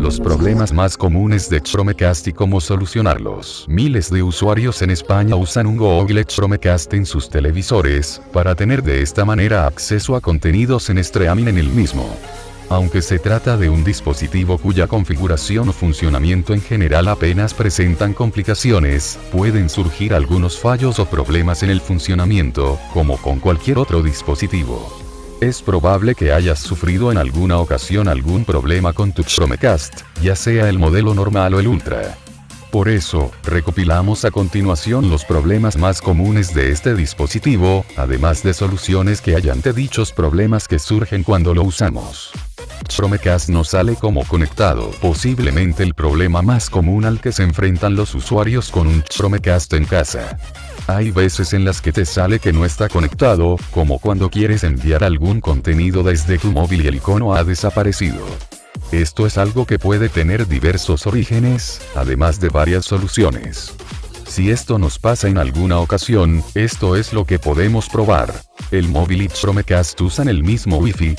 Los problemas más comunes de Chromecast y cómo solucionarlos. Miles de usuarios en España usan un Google Chromecast en sus televisores, para tener de esta manera acceso a contenidos en streaming en el mismo. Aunque se trata de un dispositivo cuya configuración o funcionamiento en general apenas presentan complicaciones, pueden surgir algunos fallos o problemas en el funcionamiento, como con cualquier otro dispositivo. Es probable que hayas sufrido en alguna ocasión algún problema con tu Chromecast, ya sea el modelo normal o el Ultra. Por eso, recopilamos a continuación los problemas más comunes de este dispositivo, además de soluciones que hay ante dichos problemas que surgen cuando lo usamos. Chromecast no sale como conectado, posiblemente el problema más común al que se enfrentan los usuarios con un Chromecast en casa. Hay veces en las que te sale que no está conectado, como cuando quieres enviar algún contenido desde tu móvil y el icono ha desaparecido. Esto es algo que puede tener diversos orígenes, además de varias soluciones. Si esto nos pasa en alguna ocasión, esto es lo que podemos probar. El móvil y Chromecast usan el mismo Wi-Fi,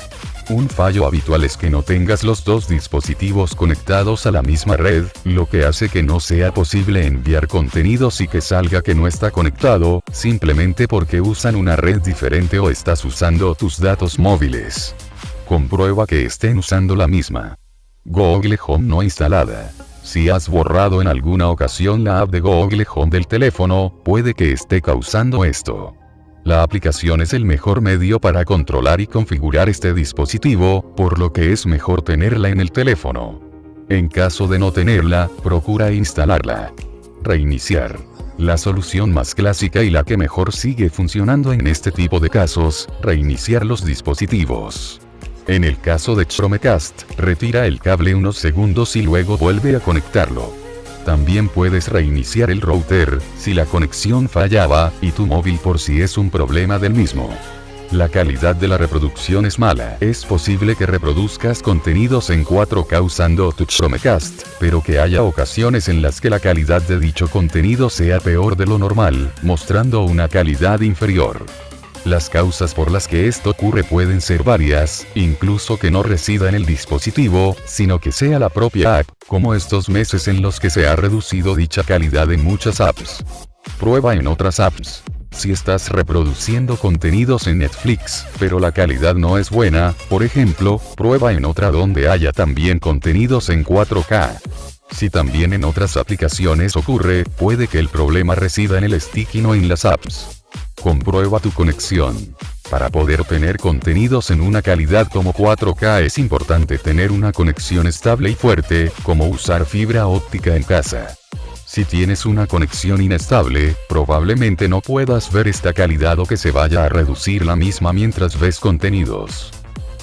un fallo habitual es que no tengas los dos dispositivos conectados a la misma red, lo que hace que no sea posible enviar contenidos y que salga que no está conectado, simplemente porque usan una red diferente o estás usando tus datos móviles. Comprueba que estén usando la misma. Google Home no instalada. Si has borrado en alguna ocasión la app de Google Home del teléfono, puede que esté causando esto. La aplicación es el mejor medio para controlar y configurar este dispositivo, por lo que es mejor tenerla en el teléfono. En caso de no tenerla, procura instalarla. Reiniciar. La solución más clásica y la que mejor sigue funcionando en este tipo de casos, reiniciar los dispositivos. En el caso de Chromecast, retira el cable unos segundos y luego vuelve a conectarlo. También puedes reiniciar el router, si la conexión fallaba, y tu móvil por si es un problema del mismo. La calidad de la reproducción es mala. Es posible que reproduzcas contenidos en 4K usando tu Chromecast, pero que haya ocasiones en las que la calidad de dicho contenido sea peor de lo normal, mostrando una calidad inferior. Las causas por las que esto ocurre pueden ser varias, incluso que no resida en el dispositivo, sino que sea la propia app, como estos meses en los que se ha reducido dicha calidad en muchas apps. Prueba en otras apps. Si estás reproduciendo contenidos en Netflix, pero la calidad no es buena, por ejemplo, prueba en otra donde haya también contenidos en 4K. Si también en otras aplicaciones ocurre, puede que el problema resida en el stick y no en las apps. Comprueba tu conexión. Para poder tener contenidos en una calidad como 4K es importante tener una conexión estable y fuerte, como usar fibra óptica en casa. Si tienes una conexión inestable, probablemente no puedas ver esta calidad o que se vaya a reducir la misma mientras ves contenidos.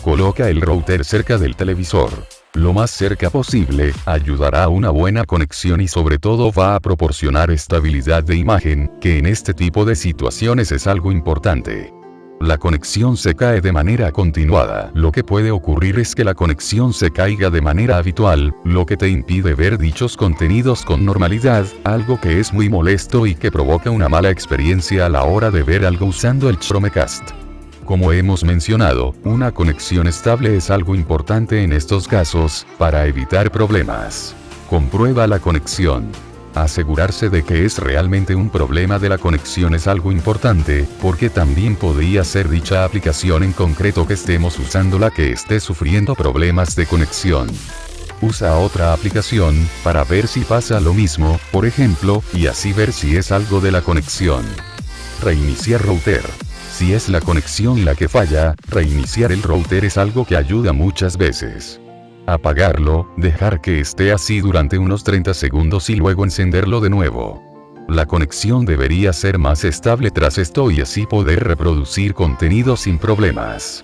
Coloca el router cerca del televisor lo más cerca posible, ayudará a una buena conexión y sobre todo va a proporcionar estabilidad de imagen, que en este tipo de situaciones es algo importante. La conexión se cae de manera continuada. Lo que puede ocurrir es que la conexión se caiga de manera habitual, lo que te impide ver dichos contenidos con normalidad, algo que es muy molesto y que provoca una mala experiencia a la hora de ver algo usando el Chromecast. Como hemos mencionado, una conexión estable es algo importante en estos casos, para evitar problemas. Comprueba la conexión. Asegurarse de que es realmente un problema de la conexión es algo importante, porque también podría ser dicha aplicación en concreto que estemos usando la que esté sufriendo problemas de conexión. Usa otra aplicación, para ver si pasa lo mismo, por ejemplo, y así ver si es algo de la conexión. Reiniciar router. Si es la conexión la que falla, reiniciar el router es algo que ayuda muchas veces. Apagarlo, dejar que esté así durante unos 30 segundos y luego encenderlo de nuevo. La conexión debería ser más estable tras esto y así poder reproducir contenido sin problemas.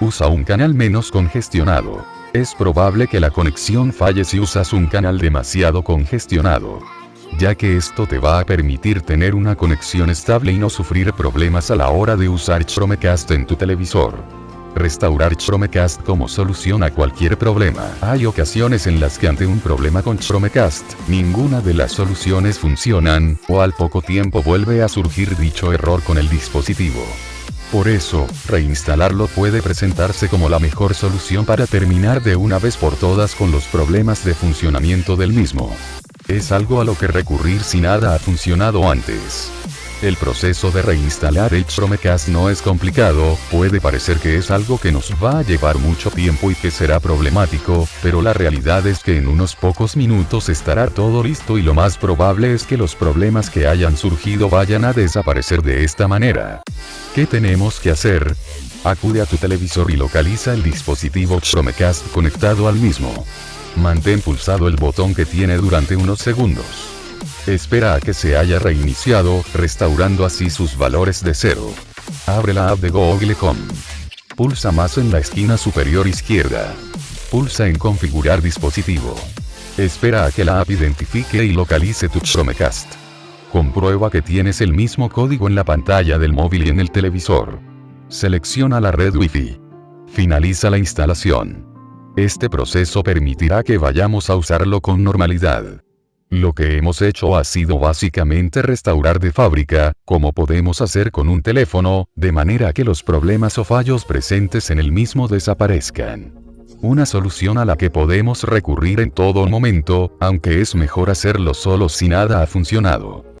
Usa un canal menos congestionado. Es probable que la conexión falle si usas un canal demasiado congestionado ya que esto te va a permitir tener una conexión estable y no sufrir problemas a la hora de usar Chromecast en tu televisor. Restaurar Chromecast como solución a cualquier problema. Hay ocasiones en las que ante un problema con Chromecast, ninguna de las soluciones funcionan, o al poco tiempo vuelve a surgir dicho error con el dispositivo. Por eso, reinstalarlo puede presentarse como la mejor solución para terminar de una vez por todas con los problemas de funcionamiento del mismo. Es algo a lo que recurrir si nada ha funcionado antes. El proceso de reinstalar el Chromecast no es complicado, puede parecer que es algo que nos va a llevar mucho tiempo y que será problemático, pero la realidad es que en unos pocos minutos estará todo listo y lo más probable es que los problemas que hayan surgido vayan a desaparecer de esta manera. ¿Qué tenemos que hacer? Acude a tu televisor y localiza el dispositivo Chromecast conectado al mismo. Mantén pulsado el botón que tiene durante unos segundos. Espera a que se haya reiniciado, restaurando así sus valores de cero. Abre la app de Google Home. Pulsa más en la esquina superior izquierda. Pulsa en configurar dispositivo. Espera a que la app identifique y localice tu Chromecast. Comprueba que tienes el mismo código en la pantalla del móvil y en el televisor. Selecciona la red Wi-Fi. Finaliza la instalación. Este proceso permitirá que vayamos a usarlo con normalidad. Lo que hemos hecho ha sido básicamente restaurar de fábrica, como podemos hacer con un teléfono, de manera que los problemas o fallos presentes en el mismo desaparezcan. Una solución a la que podemos recurrir en todo momento, aunque es mejor hacerlo solo si nada ha funcionado.